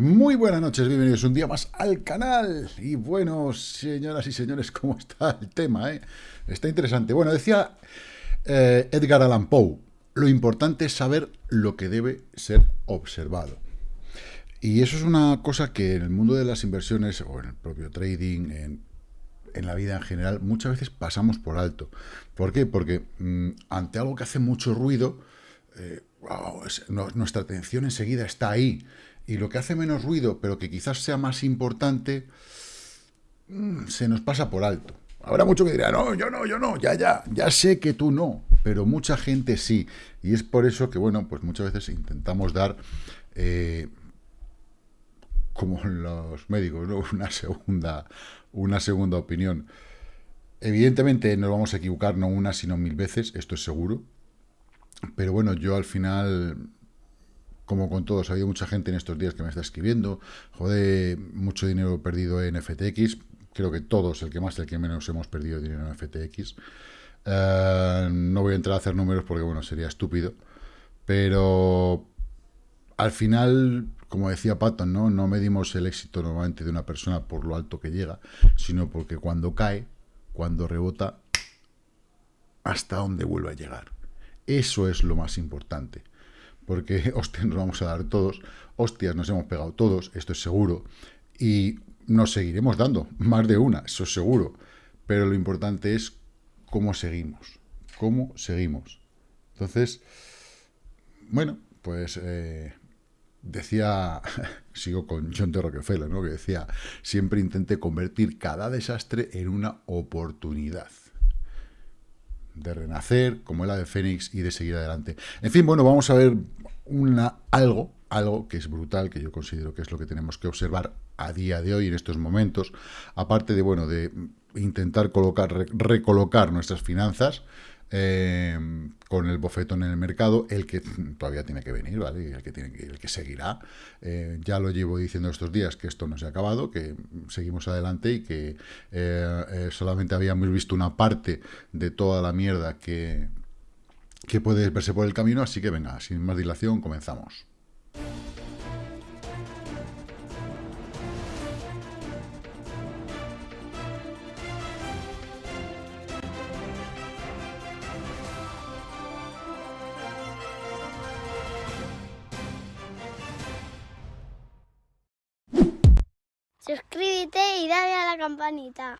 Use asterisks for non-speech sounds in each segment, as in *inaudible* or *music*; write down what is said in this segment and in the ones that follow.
Muy buenas noches, bienvenidos un día más al canal. Y bueno, señoras y señores, ¿cómo está el tema? Eh? Está interesante. Bueno, decía eh, Edgar Allan Poe, lo importante es saber lo que debe ser observado. Y eso es una cosa que en el mundo de las inversiones, o en el propio trading, en, la vida en general, muchas veces pasamos por alto. ¿Por qué? Porque mm, ante algo que hace mucho ruido, eh, nuestra atención enseguida está ahí y lo que hace menos ruido, pero que quizás sea más importante, mm, se nos pasa por alto. Habrá mucho que dirá, no, yo no, yo no, ya, ya, ya sé que tú no, pero mucha gente sí. Y es por eso que, bueno, pues muchas veces intentamos dar, eh, como los médicos, *laughs* una, segunda, una segunda opinión. Evidentemente nos vamos a equivocar no una, sino mil veces, esto es seguro. Pero bueno, yo al final como con todos, ha habido mucha gente en estos días que me está escribiendo, joder, mucho dinero perdido en FTX, creo que todos, el que más, el que menos hemos perdido dinero en FTX. Eh, no voy a entrar a hacer números porque, bueno, sería estúpido, pero al final, como decía Patton, ¿no? medimos el éxito normalmente de una persona por lo alto que llega, sino porque cuando cae, cuando rebota, hasta dónde vuelve a llegar. Eso es lo más importante porque *laughs* hostias nos vamos a dar todos, hostias nos hemos pegado todos, esto es seguro, y nos seguiremos dando, *laughs* más de una, eso es seguro, pero lo importante es cómo seguimos, cómo seguimos. Entonces, bueno, pues eh, decía, *laughs* sigo con John de Rockefeller, ¿no? que decía, siempre intente convertir cada desastre en una oportunidad de renacer, como la de Fénix y de seguir adelante. En fin, bueno, vamos a ver una, algo, algo que es brutal, que yo considero que es lo que tenemos que observar a día de hoy, en estos momentos, aparte de, bueno, de intentar colocar, recolocar nuestras finanzas, eh, con el bofetón en el mercado, el que todavía tiene que venir, ¿vale? El que, tiene que, el que seguirá. Eh, ya lo llevo diciendo estos días que esto no se ha acabado, que seguimos adelante y que eh, solamente habíamos visto una parte de toda la mierda que, que puede verse por el camino, así que venga, sin más dilación, comenzamos. Suscríbete y dale a la campanita.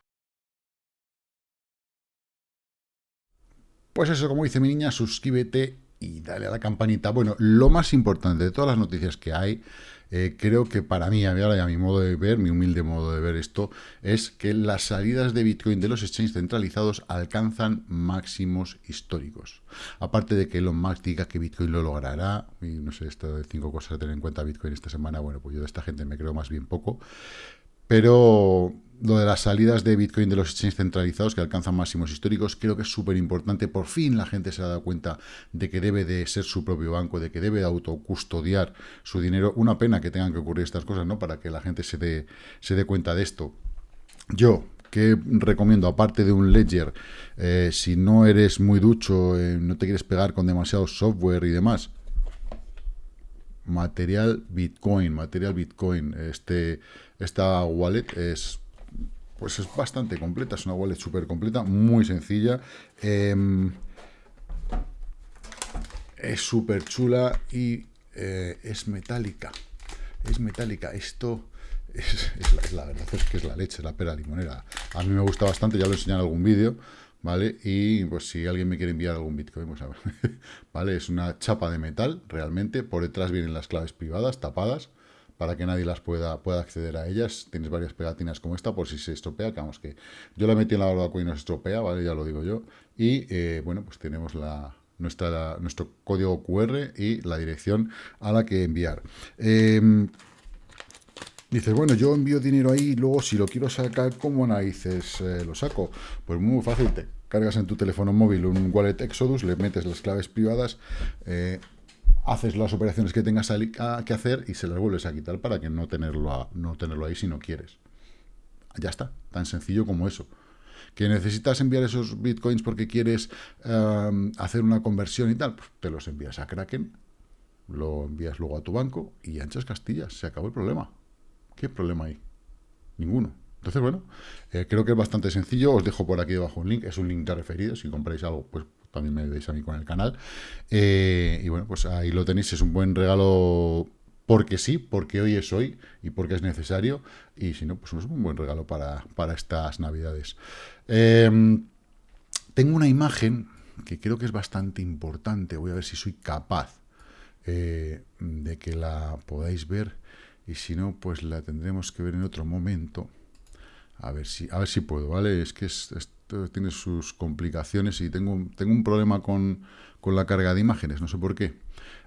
Pues eso, como dice mi niña, suscríbete y dale a la campanita. Bueno, lo más importante de todas las noticias que hay, eh, creo que para mí, a mi modo de ver, mi humilde modo de ver esto, es que las salidas de Bitcoin de los exchanges centralizados alcanzan máximos históricos. Aparte de que Elon Musk diga que Bitcoin lo logrará, y no sé, esto de cinco cosas a tener en cuenta Bitcoin esta semana, bueno, pues yo de esta gente me creo más bien poco, pero lo de las salidas de Bitcoin de los exchanges centralizados que alcanzan máximos históricos, creo que es súper importante. Por fin la gente se ha dado cuenta de que debe de ser su propio banco, de que debe de autocustodiar su dinero. Una pena que tengan que ocurrir estas cosas, ¿no? Para que la gente se dé, se dé cuenta de esto. Yo, que recomiendo, aparte de un Ledger, eh, si no eres muy ducho, eh, no te quieres pegar con demasiado software y demás, material Bitcoin, material Bitcoin, este esta wallet es pues es bastante completa, es una wallet súper completa, muy sencilla. Em, es súper chula y eh, es metálica. Es metálica. Esto *laughs* es, la, verdad es que es la leche, la pera limonera. A mí me gusta bastante, ya lo he enseñado en algún vídeo, ¿vale? Y pues si alguien me quiere enviar algún Bitcoin, pues a ver, *laughs* ¿vale? Es una chapa de metal, realmente. Por detrás vienen las claves privadas, tapadas para que nadie las pueda, pueda acceder a ellas. Tienes varias pegatinas como esta por si se estropea, que vamos que yo la metí en la barbacoa y no se estropea, ¿vale? Ya lo digo yo. Y eh, bueno, pues tenemos la, nuestra, nuestro código QR y la dirección a la que enviar. Em, dices, bueno, yo envío dinero ahí y luego si lo quiero sacar, ¿cómo narices eh, lo saco? Pues muy fácil, te cargas en tu teléfono móvil un wallet Exodus, le metes las claves privadas, eh, haces las operaciones que tengas que hacer y se las vuelves a quitar para que no tenerlo, no tenerlo ahí si no quieres. Ya está, tan sencillo como eso. ¿Que necesitas enviar esos bitcoins porque quieres em, hacer una conversión y tal? Pues te los envías a Kraken, lo envías luego a tu banco y anchas Castillas. Se acabó el problema. ¿Qué problema hay? Ninguno. Entonces, bueno, eh, creo que es bastante sencillo. Os dejo por aquí debajo un link. Es un link de referido. Si compráis algo, pues también me veis a mí con el canal. Eh, y bueno, pues ahí lo tenéis. Es un buen regalo porque sí, porque hoy es hoy y porque es necesario. Y si no, pues es un buen regalo para, estas navidades. Em, tengo una imagen que creo que es bastante importante. Voy a ver si soy capaz eh, de que la podáis ver. Y si no, pues la tendremos que ver en otro momento. A ver si, a ver si puedo, ¿vale? Es que esto tiene sus complicaciones y tengo, tengo un problema con, con la carga de imágenes, no sé por qué.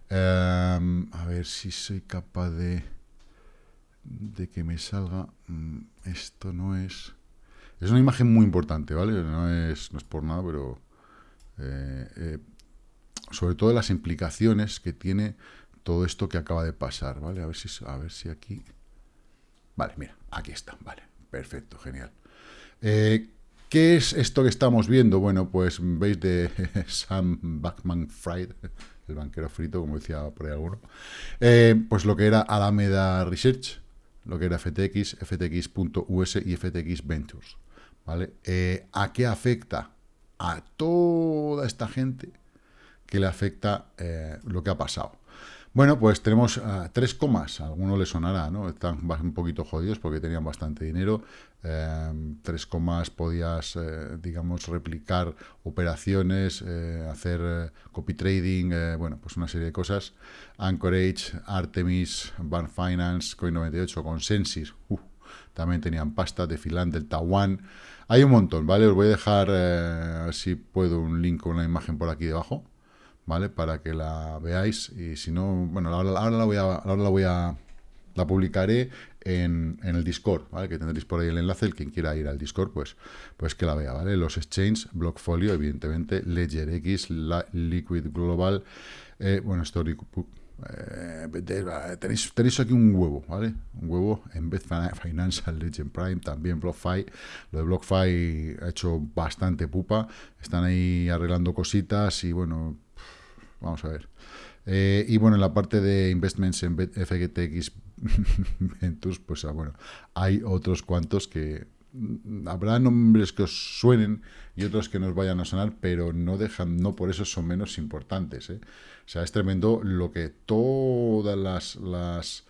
Em, a ver si soy capaz de, de que me salga. Mm, esto no es... Es una imagen muy importante, ¿vale? No es, no es por nada, pero... Eh, eh, sobre todo las implicaciones que tiene todo esto que acaba de pasar, ¿vale? A ver si, a ver si aquí... Vale, mira, aquí está, vale, perfecto, genial. Eh, ¿Qué es esto que estamos viendo? Bueno, pues veis de *laughs* Sam Backman Fried, el banquero frito, como decía por ahí alguno, eh, pues lo que era Alameda Research, lo que era FTX, FTX.us y FTX Ventures. ¿vale? Eh, ¿A qué afecta? A toda esta gente que le afecta eh, lo que ha pasado. Bueno, pues tenemos uh, tres comas, a alguno le sonará, ¿no? Están un poquito jodidos porque tenían bastante dinero. Em, tres comas podías, eh, digamos, replicar operaciones, eh, hacer eh, copy trading, bueno, pues una serie de cosas. Anchorage, Artemis, Bank Finance, Coin98, Consensus, uh, también tenían pasta, de Finland, Delta One. Hay un montón, ¿vale? Os voy a dejar, si puedo, un link con una imagen por aquí debajo ¿vale? Para que la veáis y si no, bueno, ahora, la voy a, ahora la voy a, la publicaré en, en, el Discord, ¿vale? Que tendréis por ahí el enlace, el quien quiera ir al Discord, pues, pues que la vea, ¿vale? Los exchanges, Blockfolio, evidentemente, LedgerX, la, Liquid Global, eh, bueno, Story... Eh, tenéis, tenéis aquí un huevo, ¿vale? Un huevo en vez Financial, Legend Prime, también BlockFi. Lo de BlockFi ha hecho bastante pupa. Están ahí arreglando cositas y bueno, Vamos a ver. Eh, y bueno, en la parte de investments en FGTX *laughs* Ventus, pues ah, bueno, hay otros cuantos que mm, habrá nombres que os suenen y otros que nos vayan a sonar, pero no dejan, no por eso son menos importantes. ¿eh? O sea, es tremendo lo que todas las, las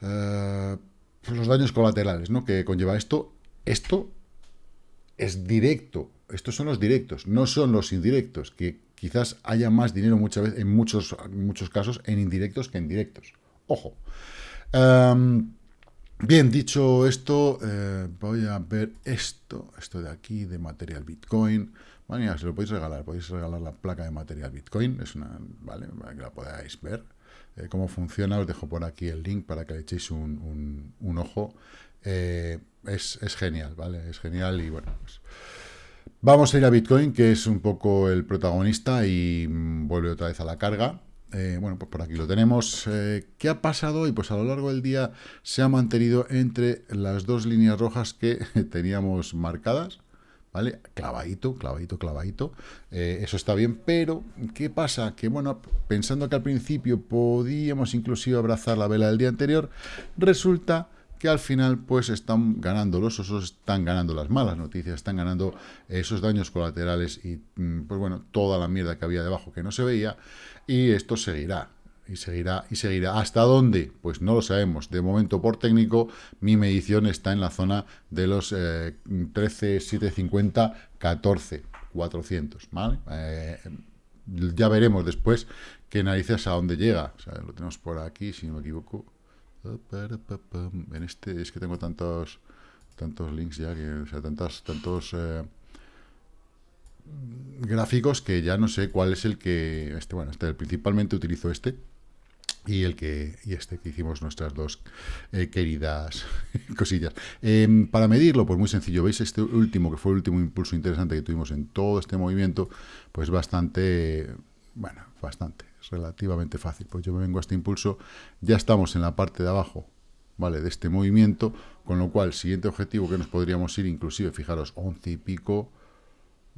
eh, los daños colaterales ¿no? que conlleva esto. Esto es directo. Estos son los directos, no son los indirectos, que quizás haya más dinero muchas veces, en muchos, muchos casos, en indirectos que en directos. Ojo. Em, bien, dicho esto, eh, voy a ver esto, esto de aquí, de material Bitcoin. Bueno, se lo podéis regalar, podéis regalar la placa de material Bitcoin, es una, vale, para que la podáis ver. Eh, cómo funciona, os dejo por aquí el link para que le echéis un, ojo. Eh, es, es, genial, ¿vale? Es genial y bueno, pues Vamos a ir a Bitcoin, que es un poco el protagonista y mm, vuelve otra vez a la carga. Eh, bueno, pues por aquí lo tenemos. Eh, ¿Qué ha pasado? Y pues a lo largo del día se ha mantenido entre las dos líneas rojas que *laughs* teníamos marcadas. ¿Vale? Clavadito, clavadito, clavadito. Eh, eso está bien, pero ¿qué pasa? Que bueno, pensando que al principio podíamos inclusive abrazar la vela del día anterior, resulta que al final pues están ganando los osos, están ganando las malas noticias, están ganando esos daños colaterales y mm, pues bueno, toda la mierda que había debajo que no se veía y esto seguirá. Y seguirá, y seguirá. ¿Hasta dónde? Pues no lo sabemos. De momento, por técnico, mi medición está en la zona de los 13, 750, 14, 400, ¿vale? Eh, ya veremos después qué narices a dónde llega. lo tenemos por aquí, si no me equivoco. En este es que tengo tantos tantos links ya, que, o sea, tantos, tantos eh, gráficos que ya no sé cuál es el que, este, bueno, este, principalmente utilizo este, y el que y este que hicimos nuestras dos eh, queridas *laughs* cosillas. Em, para medirlo, pues muy sencillo, veis este último, que fue el último impulso interesante que tuvimos en todo este movimiento, pues bastante, bueno, bastante, relativamente fácil. Pues yo me vengo a este impulso, ya estamos en la parte de abajo, ¿vale? De este movimiento, Con lo cual, siguiente objetivo que nos podríamos ir, inclusive, fijaros, 11 y pico,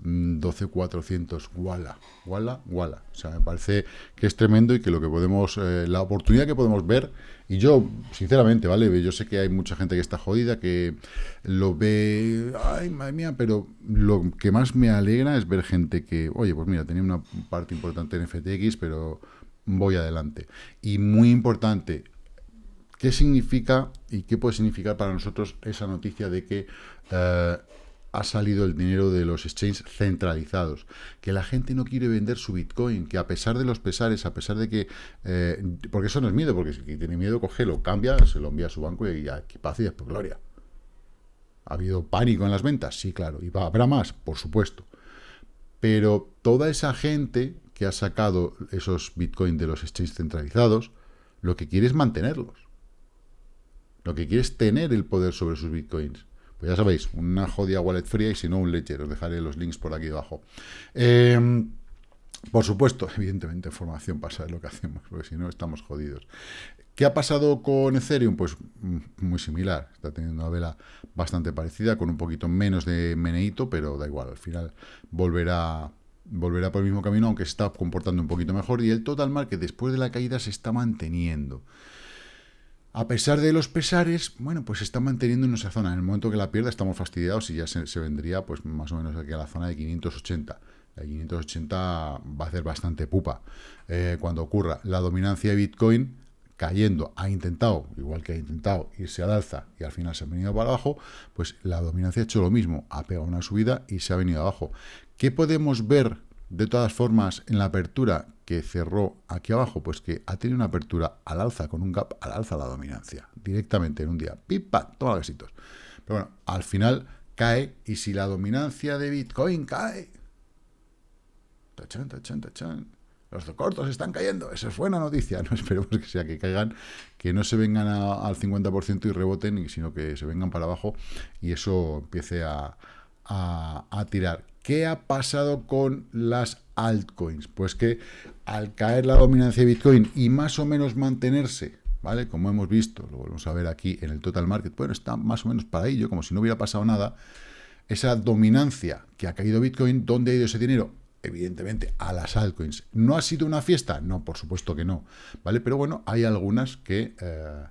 12.400, wala, wala, wala. O sea, me parece que es tremendo y que lo que podemos, eh, la oportunidad que podemos ver, y yo, sinceramente, ¿vale? Yo sé que hay mucha gente que está jodida, que lo ve, ay, madre mía, pero lo que más me alegra es ver gente que, oye, pues mira, tenía una parte importante en FTX, pero voy adelante. Y muy importante, ¿qué significa y qué puede significar para nosotros esa noticia de que... Eh, ha salido el dinero de los exchanges centralizados, que la gente no quiere vender su Bitcoin, que a pesar de los pesares, a pesar de que... Eh, porque eso no es miedo, porque si tiene miedo, lo cambia, se lo envía a su banco y ya, que paz y después gloria. ¿Ha habido pánico en las ventas? Sí, claro. ¿Y habrá más? Por supuesto. Pero toda esa gente que ha sacado esos Bitcoin de los exchanges centralizados, lo que quiere es mantenerlos. Lo que quiere es tener el poder sobre sus Bitcoins. Pues ya sabéis, una jodida wallet fría y si no un Ledger. Os dejaré los links por aquí abajo. Em, por supuesto, evidentemente, información para saber lo que hacemos, porque si no estamos jodidos. ¿Qué ha pasado con Ethereum? Pues mm, muy similar. Está teniendo una vela bastante parecida, con un poquito menos de meneito, pero da igual. Al final volverá, volverá por el mismo camino, aunque se está comportando un poquito mejor. Y el total market, después de la caída, se está manteniendo. A pesar de los pesares, bueno, pues se está manteniendo en esa zona. En el momento que la pierda estamos fastidiados y ya se, vendría pues más o menos aquí a la zona de 580. La 580 va a hacer bastante pupa eh, cuando ocurra. La dominancia de Bitcoin cayendo, ha intentado, igual que ha intentado irse al alza y al final se ha venido para abajo, pues la dominancia ha hecho lo mismo, ha pegado una subida y se ha venido abajo. ¿Qué podemos ver de todas formas en la apertura que cerró aquí abajo, pues que ha tenido una apertura al alza, con un gap al alza la dominancia, directamente en un día. ¡Pipa! Toma besitos. Pero bueno, al final cae, y si la dominancia de Bitcoin cae... Los cortos están cayendo. Esa es buena noticia. *laughs* No esperemos que sea que caigan, que no se vengan al 50% y reboten, sino que se vengan para abajo y eso empiece a, a tirar. ¿Qué ha pasado con las altcoins? Pues que al caer la dominancia de Bitcoin y más o menos mantenerse, ¿vale? Como hemos visto, lo volvemos a ver aquí en el total market, bueno, está más o menos para ello, como si no hubiera pasado nada, esa dominancia que ha caído Bitcoin, ¿dónde ha ido ese dinero? Evidentemente, a las altcoins. ¿No ha sido una fiesta? No, por supuesto que no, ¿vale? Pero bueno, hay algunas que... Eh,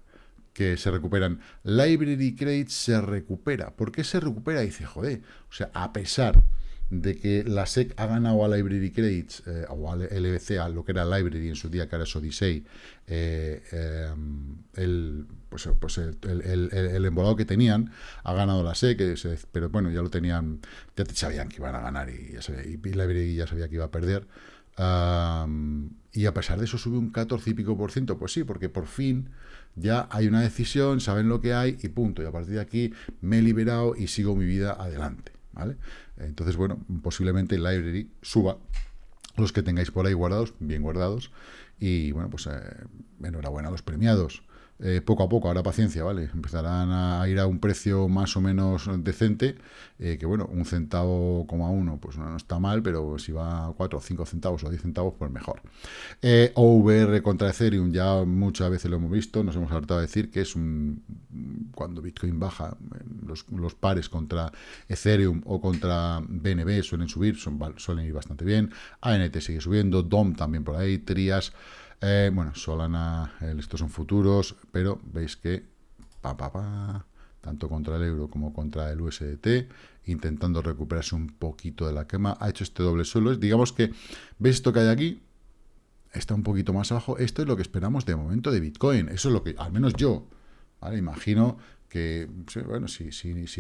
que se recuperan. Library Credit se recupera. ¿Por qué se recupera? dice, joder, o sea, a pesar de que la SEC ha ganado a Library Credits, eh, o al LBC, a lo que era Library en su día, que era Odyssey, eh, eh, el, pues, pues el, el, embolado que tenían, ha ganado la SEC, pero bueno, ya lo tenían, ya sabían que iban a ganar y, ya y Library ya sabía que iba a perder. y a pesar de eso sube un 14 y pico por ciento, pues sí, porque por fin ya hay una decisión, saben lo que hay y punto. Y a partir de aquí me he liberado y sigo mi vida adelante. ¿vale? Entonces, bueno, posiblemente el library suba los que tengáis por ahí guardados, bien guardados, y bueno, pues eh, enhorabuena a los premiados. Eh, poco a poco, ahora paciencia, ¿vale? Empezarán a ir a un precio más o menos decente, eh, que bueno, un centavo coma uno, pues no, está mal, pero si va a 4 o 5 centavos o 10 centavos, pues mejor. Eh, OVR contra Ethereum, ya muchas veces lo hemos visto, nos hemos hartado de decir que es un... cuando Bitcoin baja, los, los pares contra Ethereum o contra BNB suelen subir, son, suelen ir bastante bien, ANT sigue subiendo, DOM también por ahí, Trias... Eh, bueno, Solana, estos son futuros, pero veis que pa, pa, pa, tanto contra el euro como contra el USDT, intentando recuperarse un poquito de la quema, ha hecho este doble suelo. Digamos que, ¿veis esto que hay aquí? Está un poquito más abajo. Esto es lo que esperamos de momento de Bitcoin. Eso es lo que, al menos yo. Imagino que, bueno, si,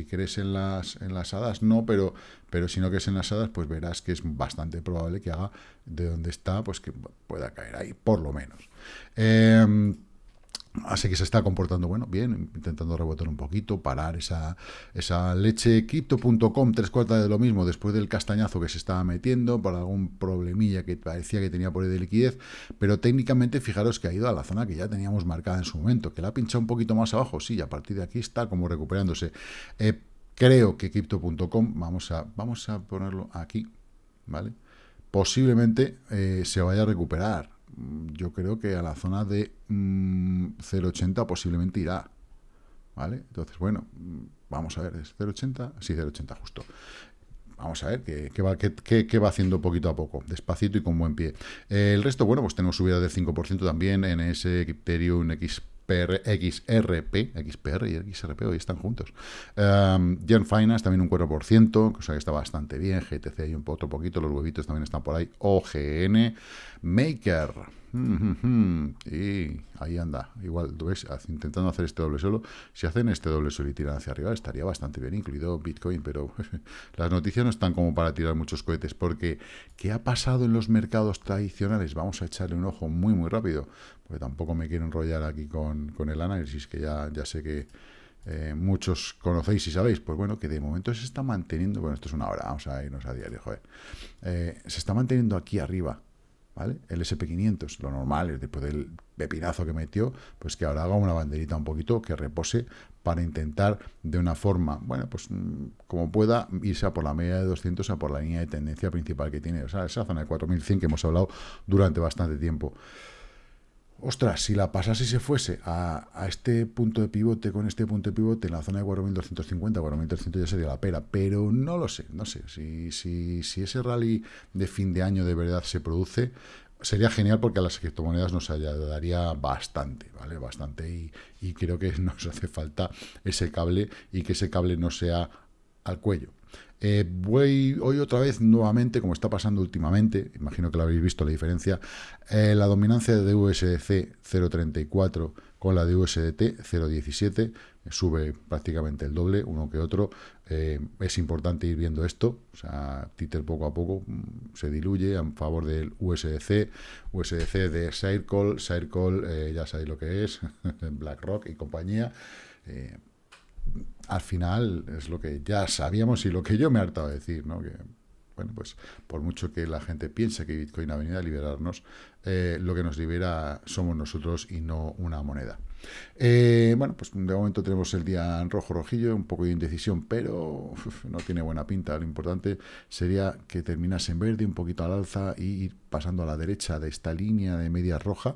crees en las, en las hadas, no, pero, pero si no crees en las hadas, pues verás que es bastante probable que haga de donde está, pues que pueda caer ahí, por lo menos. Eh, Así que se está comportando, bueno, bien, intentando rebotar un poquito, parar esa, esa leche. Crypto.com, tres cuartas de lo mismo, después del castañazo que se estaba metiendo, por algún problemilla que parecía que tenía por ahí de liquidez, pero técnicamente fijaros que ha ido a la zona que ya teníamos marcada en su momento, que la ha pinchado un poquito más abajo, sí, a partir de aquí está como recuperándose. Eh, creo que Crypto.com, vamos a, vamos a ponerlo aquí, ¿vale? Posiblemente eh, se vaya a recuperar yo creo que a la zona de 0,80 mm, posiblemente irá. ¿vale? Entonces, bueno, vamos a ver, ¿es 0,80? Sí, 0,80 justo. Vamos a ver qué, va, haciendo poquito a poco, despacito y con buen pie. el resto, bueno, pues tenemos subida del 5% también en ese Ethereum XRP, XPR y XRP hoy están juntos. Um, Gen Finance también un 4%, cosa que está bastante bien. GTC hay un otro poquito, los huevitos también están por ahí. OGN, Maker y ahí anda, igual, intentando hacer este doble solo. Si hacen este doble solo y tiran hacia arriba, estaría bastante bien, incluido Bitcoin, pero *laughs* las noticias no están como para tirar muchos cohetes, porque ¿qué ha pasado en los mercados tradicionales? Vamos a echarle un ojo muy, muy rápido, porque tampoco me quiero enrollar aquí con, el análisis, que ya, ya sé que eh, muchos conocéis y sabéis, pues bueno, que de momento se está manteniendo, bueno, esto es una hora, vamos a irnos a diario, joder, eh, se está manteniendo aquí arriba, ¿vale? El SP500, lo normal es después del pepinazo que metió, pues que ahora haga una banderita un poquito que repose para intentar de una forma, bueno, pues mm, como pueda, irse a por la media de 200 a por la línea de tendencia principal que tiene, o sea, esa zona de 4100 que hemos hablado durante bastante tiempo. Ostras, si la pasase y se fuese a, este punto de pivote con este punto de pivote en la zona de 4.250, 4.300 ya sería la pera, pero no lo sé, no sé. Si, si, si ese rally de fin de año de verdad se produce, sería genial porque a las criptomonedas nos ayudaría bastante, ¿vale? Bastante y, y creo que *laughs* nos hace falta ese cable y que ese cable no sea al cuello. Eh, voy hoy otra vez nuevamente, como está pasando últimamente, imagino que lo habéis visto la diferencia, eh, la dominancia de USDC 0.34 con la de USDT 0.17, sube prácticamente el doble, uno que otro. Eh, es importante ir viendo esto, o sea, Twitter poco a poco mm, se diluye a favor del USDC, USDC de Circle, Circle, ya sabéis lo que es, *laughs* BlackRock y compañía al final es lo que ya sabíamos y lo que yo me he hartado de decir, ¿no? Que, bueno, pues por mucho que la gente piense que Bitcoin ha venido a liberarnos, eh, lo que nos libera somos nosotros y no una moneda. Eh, bueno, pues de momento tenemos el día en rojo rojillo, un poco de indecisión, pero no tiene buena pinta. Lo importante sería que terminase en verde, un poquito al alza y ir pasando a la derecha de esta línea de media roja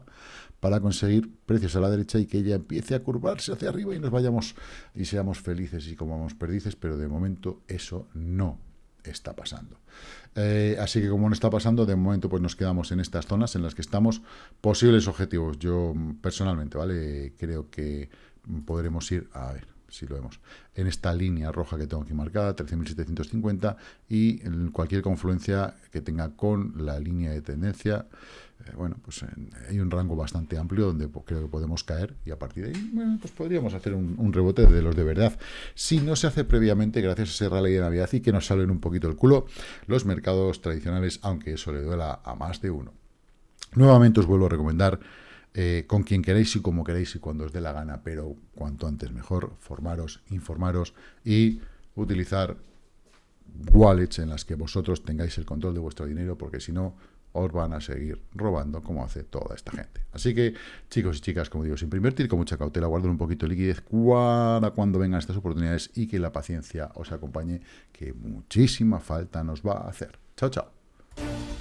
para conseguir precios a la derecha y que ella empiece a curvarse hacia arriba y nos vayamos y seamos felices y comamos perdices, pero de momento eso no está pasando. Eh, así que como no está pasando, de momento pues nos quedamos en estas zonas en las que estamos. Posibles objetivos, yo personalmente, ¿vale? Creo que podremos ir, a ver, si lo vemos, en esta línea roja que tengo aquí marcada, 13.750, y cualquier confluencia que tenga con la línea de tendencia, eh, bueno, pues hay un rango bastante amplio donde creo que podemos caer y a partir de ahí, bueno, pues podríamos hacer un, rebote de los de verdad. Si no se hace previamente, gracias a ese rally de Navidad y que nos salen un poquito el culo, los mercados tradicionales, aunque eso le duela a más de uno. Nuevamente os vuelvo a recomendar eh, con quien queréis y como queréis y cuando os dé la gana, pero cuanto antes mejor, formaros, informaros y utilizar wallets en las que vosotros tengáis el control de vuestro dinero, porque si no, os van a seguir robando como hace toda esta gente. Así que, chicos y chicas, como digo, siempre invertir con mucha cautela, guardar un poquito de liquidez para cuando vengan estas oportunidades y que la paciencia os acompañe, que muchísima falta nos va a hacer. Chao, chao.